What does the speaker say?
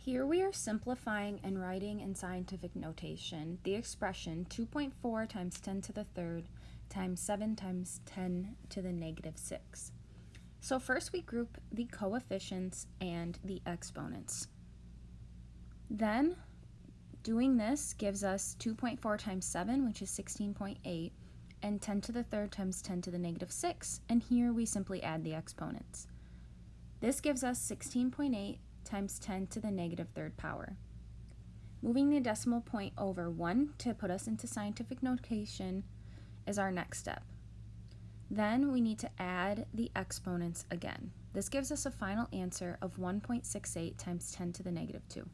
Here we are simplifying and writing in scientific notation the expression 2.4 times 10 to the third times 7 times 10 to the negative 6. So first we group the coefficients and the exponents. Then doing this gives us 2.4 times 7, which is 16.8, and 10 to the third times 10 to the negative 6, and here we simply add the exponents. This gives us 16.8 times 10 to the negative third power. Moving the decimal point over 1 to put us into scientific notation is our next step. Then we need to add the exponents again. This gives us a final answer of 1.68 times 10 to the negative 2.